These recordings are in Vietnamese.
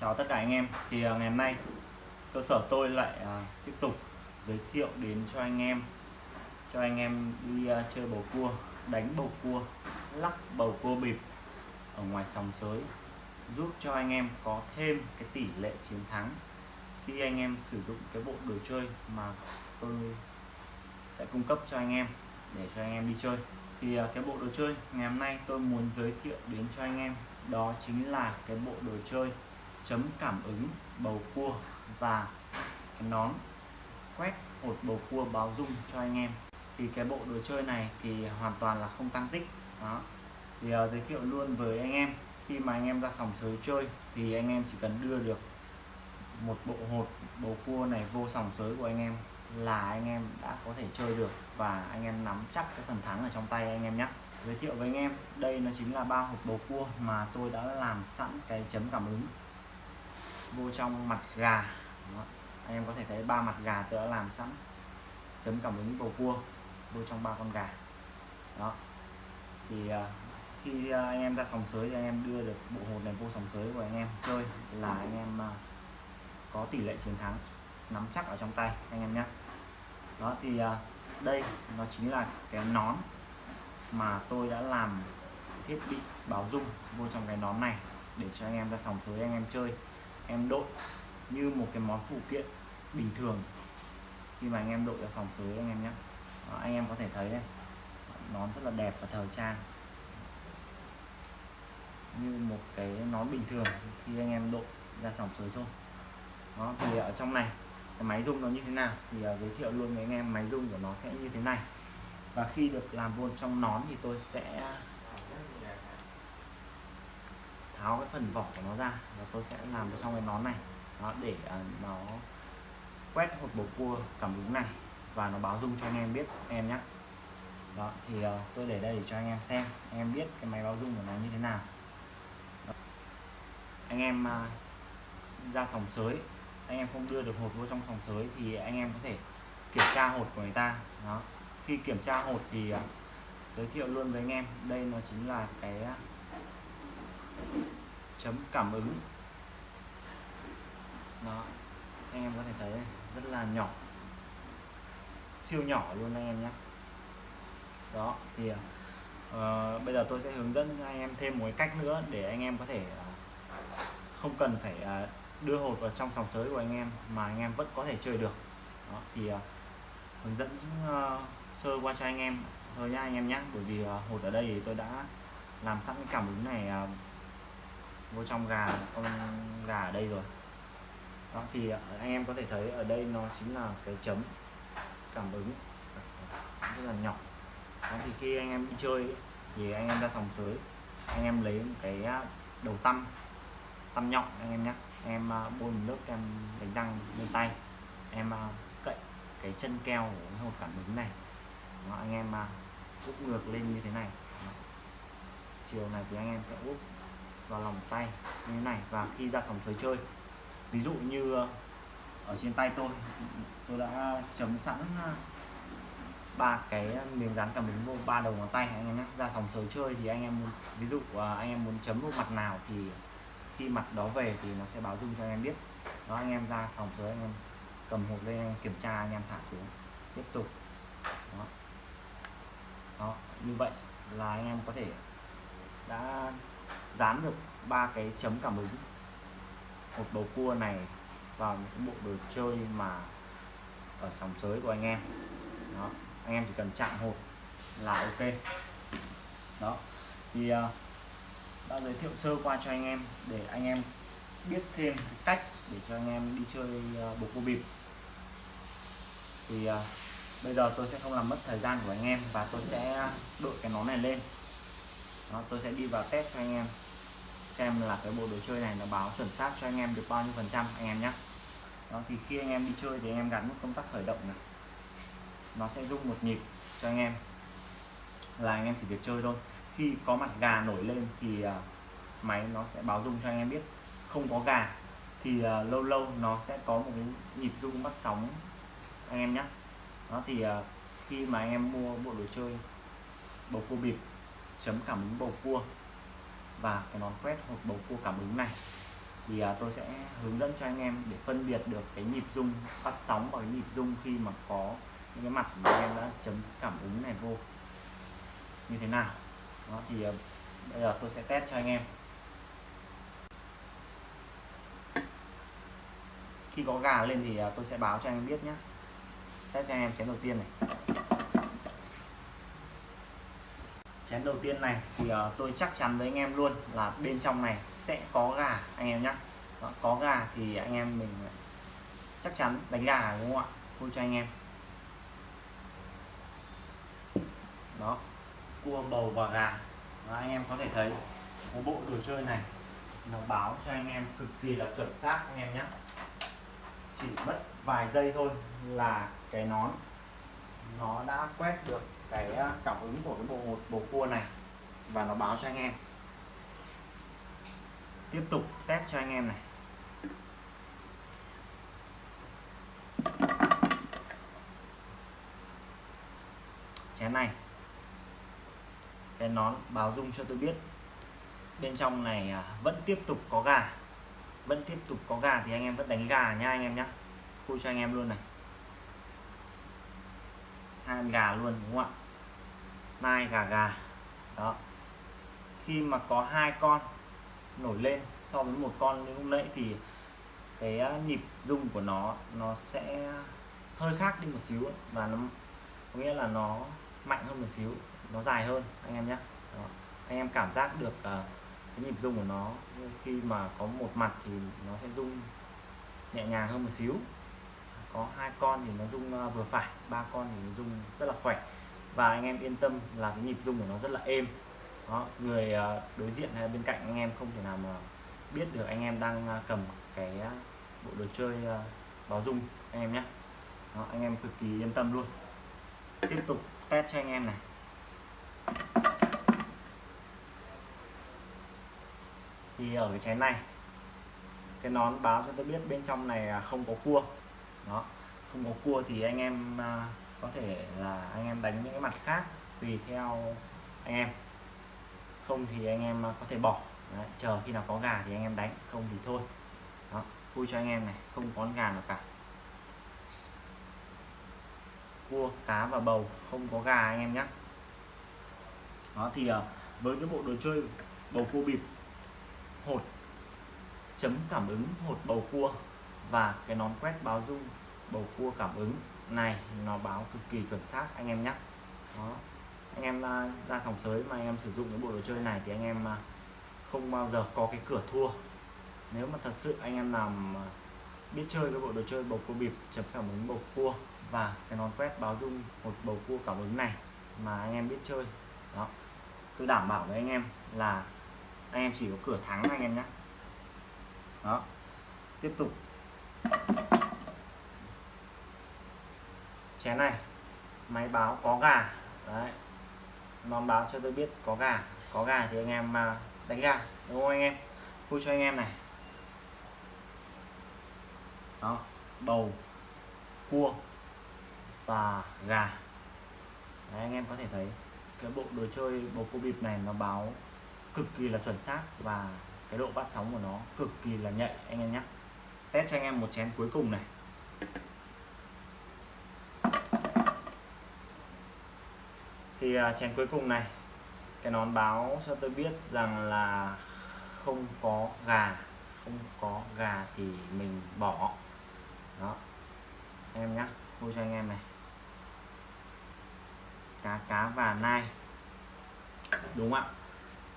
Chào tất cả anh em. Thì uh, ngày hôm nay cơ sở tôi lại uh, tiếp tục giới thiệu đến cho anh em cho anh em đi uh, chơi bầu cua đánh bầu cua lắc bầu cua bịp ở ngoài sòng sới giúp cho anh em có thêm cái tỷ lệ chiến thắng khi anh em sử dụng cái bộ đồ chơi mà tôi sẽ cung cấp cho anh em để cho anh em đi chơi. Thì cái bộ đồ chơi ngày hôm nay tôi muốn giới thiệu đến cho anh em đó chính là cái bộ đồ chơi chấm cảm ứng bầu cua và cái nón. Quét hột bầu cua báo dung cho anh em. Thì cái bộ đồ chơi này thì hoàn toàn là không tăng tích. Đó. Thì uh, giới thiệu luôn với anh em. Khi mà anh em ra sòng sới chơi thì anh em chỉ cần đưa được một bộ hột bầu cua này vô sòng sới của anh em là anh em đã có thể chơi được và anh em nắm chắc cái phần thắng ở trong tay anh em nhé giới thiệu với anh em đây nó chính là ba hộp bầu cua mà tôi đã làm sẵn cái chấm cảm ứng vô trong mặt gà. Đó. anh em có thể thấy ba mặt gà tôi đã làm sẵn. Chấm cảm ứng bầu cua vô trong ba con gà. Đó. Thì à, khi anh em ra sòng sới thì anh em đưa được bộ hột này vô sòng sới của anh em chơi là anh em à, có tỷ lệ chiến thắng nắm chắc ở trong tay anh em nhé. Đó, thì à, đây nó chính là cái nón mà tôi đã làm thiết bị báo dung vô trong cái nón này để cho anh em ra sòng sới anh em chơi em đội như một cái món phụ kiện bình thường. Khi mà anh em đội ra sòng sới anh em nhé Đó, anh em có thể thấy đây. Nón rất là đẹp và thời trang. Như một cái nón bình thường khi anh em đội ra sòng sới thôi. Đó thì ở trong này cái máy rung nó như thế nào thì uh, giới thiệu luôn với anh em máy rung của nó sẽ như thế này. Và khi được làm vô trong nón thì tôi sẽ tháo cái phần vỏ của nó ra và tôi sẽ làm vào trong cái nón này. Đó để uh, nó quét hột bầu cua cảm ứng này và nó báo dung cho anh em biết em nhé đó thì uh, tôi để đây để cho anh em xem anh em biết cái máy báo dung của nó như thế nào. Đó. anh em uh, ra sòng sới anh em không đưa được hột vô trong sòng sới thì anh em có thể kiểm tra hột của người ta. Đó khi kiểm tra hột thì uh, giới thiệu luôn với anh em đây nó chính là cái chấm cảm ứng. Đó anh em có thể thấy rất là nhỏ. Siêu nhỏ luôn anh em nhé. Đó thì uh, bây giờ tôi sẽ hướng dẫn anh em thêm một cái cách nữa để anh em có thể uh, không cần phải uh, đưa hột vào trong sòng sới của anh em mà anh em vẫn có thể chơi được. Đó, thì uh, hướng dẫn uh, sơ qua cho anh em thôi nha anh em nhé. Bởi vì uh, hột ở đây thì tôi đã làm sẵn cái cảm ứng này uh, vô trong gà con gà ở đây rồi. Đó thì ờ, anh em có thể thấy ở đây nó chính là cái chấm cảm ứng rất là nhỏ. Đó thì khi anh em đi chơi thì anh em ra sòng sới anh em lấy cái à, đầu tăm tăm nhọn anh em nhé em à, bôi một nước em đánh răng lên tay. Em à, cậy cái chân keo của cái hột cảm ứng này. Đó, anh em úp ngược lên như thế này. Chiều này thì anh em sẽ úp vào lòng tay như thế này và khi ra sòng sới chơi. Ví dụ như ờ, ở trên tay tôi tôi đã chấm sẵn ờ, ba cái miếng dán cảm ứng vô, ba đầu ngón tay anh em nhé ra sòng sới chơi thì anh em muốn, ví dụ ờ, anh em muốn chấm vô mặt nào thì khi mặt đó về thì nó sẽ báo dung cho anh em biết. Đó, anh em ra phòng sới anh em cầm hộp lên kiểm tra, anh em thả xuống, tiếp tục. Đó. đó, như vậy là anh em có thể đã dán được ba cái chấm cảm ứng. Một bầu cua này vào những bộ đồ chơi mà ở sòng sới của anh em. Đó anh em chỉ cần chạm hột là ok. Đó thì uh, đã giới thiệu sơ qua cho anh em để anh em biết thêm cách để cho anh em đi chơi uh, bầu cua bịp. Thì uh, bây giờ tôi sẽ không làm mất thời gian của anh em và tôi sẽ đội cái nón này lên đó, tôi sẽ đi vào test cho anh em xem là cái bộ đồ chơi này nó báo chuẩn xác cho anh em được bao nhiêu phần trăm anh em nhé đó thì khi anh em đi chơi thì anh em gắn nút công tắc khởi động này. Nó sẽ rung một nhịp cho anh em là anh em chỉ việc chơi thôi. Khi có mặt gà nổi lên thì uh, máy nó sẽ báo rung cho anh em biết. Không có gà thì uh, lâu lâu nó sẽ có một cái nhịp rung bắt sóng anh em nhé đó thì uh, khi mà anh em mua bộ đồ chơi bầu cua bịp chấm cảm ứng bầu cua. Và cái nón quét hộp bầu cua cảm ứng này thì à, tôi sẽ hướng dẫn cho anh em để phân biệt được cái nhịp rung phát sóng và cái nhịp rung khi mà có những cái mặt mà anh em đã chấm cảm ứng này vô. Như thế nào? Đó thì à, bây giờ tôi sẽ test cho anh em. Khi có gà lên thì à, tôi sẽ báo cho anh em biết nhé. Test cho anh em chén đầu tiên này. Chén đầu tiên này thì uh, tôi chắc chắn với anh em luôn là bên trong này sẽ có gà anh em nhé có gà thì anh em mình ờ, chắc chắn đánh gà đúng không ạ? Vui cho anh em. Đó cua bầu và gà. Đó, anh em có thể thấy cái bộ đồ chơi này nó báo cho anh em cực kỳ là chuẩn xác anh em nhé chỉ mất vài giây thôi là cái nón nó đã quét được cái à, cảm ứng của cái bộ một, bộ cua này và nó báo cho anh em. Tiếp tục test cho anh em này. Chén này, cái nón báo dung cho tôi biết. Bên trong này à, vẫn tiếp tục có gà. Vẫn tiếp tục có gà thì anh em vẫn đánh gà nha anh em nhé khui cho anh em luôn này hai gà luôn đúng không ạ? Nai gà gà. Đó. Khi mà có hai con nổi lên so với một con như lúc nãy thì cái ờ, nhịp rung của nó nó sẽ hơi khác đi một xíu và nó có nghĩa là nó mạnh hơn một xíu nó dài hơn anh em nhé. Đó. anh em cảm giác được uh, cái nhịp rung của nó khi mà có một mặt thì nó sẽ rung nhẹ nhàng hơn một xíu có hai con thì nó rung ờ, vừa phải ba con thì nó rung rất là khỏe. Và anh em yên tâm là cái nhịp rung của nó rất là êm. Đó, người ờ, đối diện hay bên cạnh anh em không thể nào mà biết được anh em đang ờ, cầm cái bộ đồ chơi báo rung anh em nhé. Đó, anh em cực kỳ yên tâm luôn. Tiếp tục test cho anh em này. Thì ở cái chén này cái nón báo cho tôi biết bên trong này à, không có cua đó. Không có cua thì anh em à, có thể là anh em đánh những cái mặt khác tùy theo anh em. Không thì anh em à, có thể bỏ. Đấy, chờ khi nào có gà thì anh em đánh không thì thôi. Đó vui cho anh em này không có gà nào cả. Cua cá và bầu không có gà anh em nhé đó thì à, với cái bộ đồ chơi bầu cua bịp hột chấm cảm ứng hột bầu cua và cái nón quét báo dung, bầu cua cảm ứng này, nó báo cực kỳ chuẩn xác, anh em nhé đó. Anh em à, ra sòng sới mà anh em sử dụng cái bộ đồ chơi này thì anh em à, không bao giờ có cái cửa thua. Nếu mà thật sự anh em làm biết chơi cái bộ đồ chơi bầu cua bịp, chấm cảm ứng bầu cua và cái nón quét báo dung một bầu cua cảm ứng này mà anh em biết chơi, đó. Tôi đảm bảo với anh em là anh em chỉ có cửa thắng anh em nhé đó. Tiếp tục chén này máy báo có gà. Đấy nó báo cho tôi biết có gà. Có gà thì anh em mà đánh gà đúng không anh em? Vui cho anh em này. Đó bầu cua và gà. Đấy, anh em có thể thấy cái bộ đồ chơi bầu cua bịp này nó báo cực kỳ là chuẩn xác và cái độ bắt sóng của nó cực kỳ là nhạy anh em nhé test cho anh em một chén cuối cùng này. Thì uh, chén cuối cùng này cái nón báo cho tôi biết rằng là không có gà không có gà thì mình bỏ. Đó. Em nhá mua cho anh em này. Cá cá và nai. Đúng không ạ?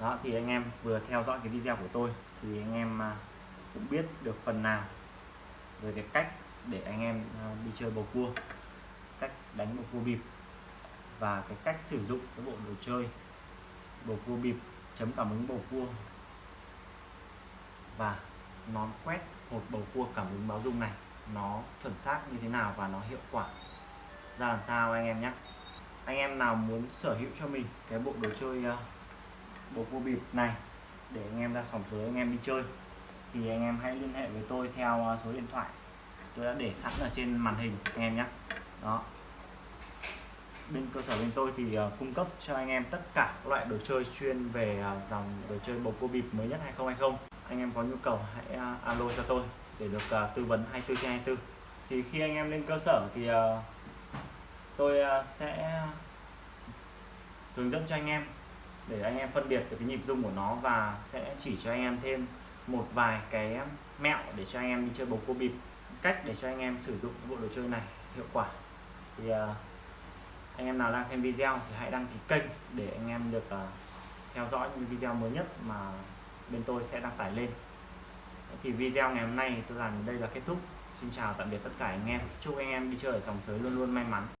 Đó thì anh em vừa theo dõi cái video của tôi thì anh em à, cũng biết được phần nào về cái cách để anh em à, đi chơi bầu cua. Cách đánh bầu cua bịp. Và cái cách sử dụng cái bộ đồ chơi bầu cua bịp chấm cảm ứng bầu cua. Và nón quét một bầu cua cảm ứng báo dung này nó chuẩn xác như thế nào và nó hiệu quả. Ra làm sao anh em nhé anh em nào muốn sở hữu cho mình cái bộ đồ chơi uh, bầu cua bịp này để anh em ra sòng sới anh em đi chơi thì anh em hãy liên hệ với tôi theo à, số điện thoại. Tôi đã để sẵn ở trên màn hình anh em nhé đó. Bên cơ sở bên tôi thì uh, cung cấp cho anh em tất cả các loại đồ chơi chuyên về uh, dòng đồ chơi bầu cua bịp mới nhất 2020 anh em có nhu cầu hãy alo cho tôi để được tư vấn 24 trên 24 thì khi anh em lên cơ sở thì tôi sẽ hướng dẫn cho anh em để anh em phân biệt được cái nhịp rung của nó và sẽ chỉ cho anh em thêm một vài cái mẹo để cho anh em đi chơi bầu cua bịp cách để cho anh em sử dụng bộ đồ chơi này hiệu quả. Thì uh, anh em nào đang xem video thì hãy đăng ký kênh để anh em được uh, theo dõi những video mới nhất mà bên tôi sẽ đăng tải lên. Thì video ngày hôm nay tôi làm đây là kết thúc. Xin chào tạm biệt tất cả anh em. Chúc anh em đi chơi ở sòng sới luôn luôn may mắn.